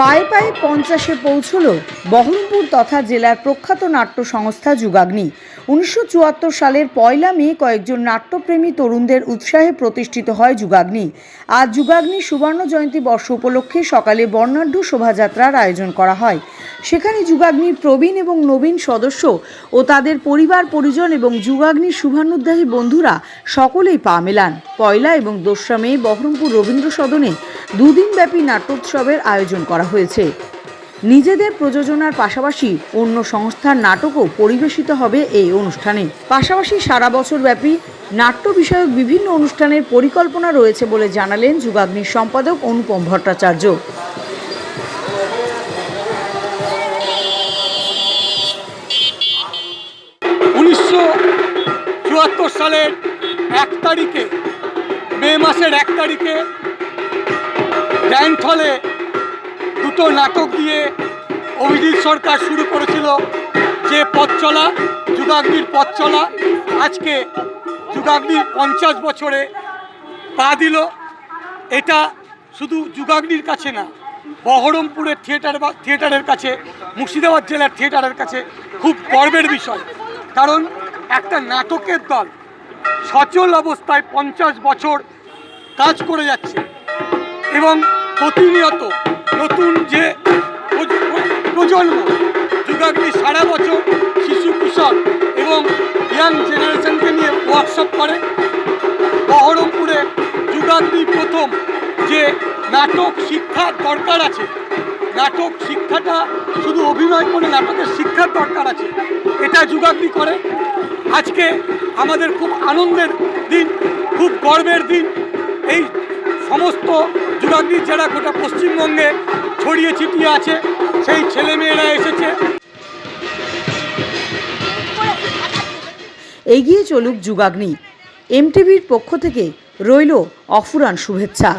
পায়ে পায়ে পঞ্চাশে পৌঁছল বহরমপুর তথা জেলার প্রখ্যাত নাট্য সংস্থা যুগাগ্নি। উনিশশো চুয়াত্তর সালের পয়লা মে কয়েকজন নাট্যপ্রেমী তরুণদের উৎসাহে প্রতিষ্ঠিত হয় যুগাগ্নি। আজ যুগাগ্নি সুবর্ণ জয়ন্তী বর্ষ উপলক্ষে সকালে বর্ণাঢ্য শোভাযাত্রার আয়োজন করা হয়। সেখানে যুগাগ্নির প্রবীণ এবং নবীন সদস্য ও তাদের পরিবার, পরিজন এবং যুগাগ্নির শুভানুদ্দাহী বন্ধুরা সকলেই পা মেলান। পয়লা এবং দোসরা মে বহরমপুর রবীন্দ্র সদনে দুদিনব্যাপী নাট্যোৎসবের আয়োজন করা হয়েছে। নিজেদের প্রযোজনার পাশাপাশি অন্য সংস্থার নাটকও পরিবেশিত হবে এই অনুষ্ঠানে। পাশাপাশি সারা বছর ব্যাপী নাট্য বিষয়ক বিভিন্ন অনুষ্ঠানের পরিকল্পনা রয়েছে বলে জানালেন যুগাগ্নির সম্পাদক অনুপম ভট্টাচার্য। চুয়াত্তর সালের এক তারিখে, মে মাসের এক তারিখে, গ্র্যান্ড হলে দুটো নাটক দিয়ে অভিজিৎ সরকার শুরু করেছিল যে পথ চলা, যুগাগ্নির পথ চলা। আজকে যুগাগ্নির পঞ্চাশ বছরে পা দিল। এটা শুধু যুগাগ্নির কাছে না বহরমপুরের থিয়েটার বা থিয়েটারের কাছে, মুর্শিদাবাদ জেলার থিয়েটারের কাছে খুব গর্বের বিষয়। কারণ একটা নাটকের দল সচল অবস্থায় পঞ্চাশ বছর কাজ করে যাচ্ছে এবং প্রতিনিয়ত নতুন যে প্রজন্ম যুগাগ্নি সারা বছর শিশু কিশোর এবং ইয়াং জেনারেশনকে নিয়ে ওয়ার্কশপ করে। বহরমপুরে যুগাগ্নি প্রথম যে নাটক শিক্ষার দরকার আছে। নাটক শিক্ষাটা শুধু অভিনয় করে নাটকের শিক্ষার দরকার আছে, এটা যুগাগ্নি করে। আজকে আমাদের খুব আনন্দের দিন, খুব গর্বের দিন। এই সমস্ত যুগাগ্নির যারা গোটা পশ্চিমবঙ্গে ছড়িয়ে ছিটিয়ে আছে সেই ছেলেমেয়েরা এসেছে। এগিয়ে চলুক যুগাগ্নি। এমটিভির পক্ষ থেকে রইল অফুরান শুভেচ্ছা।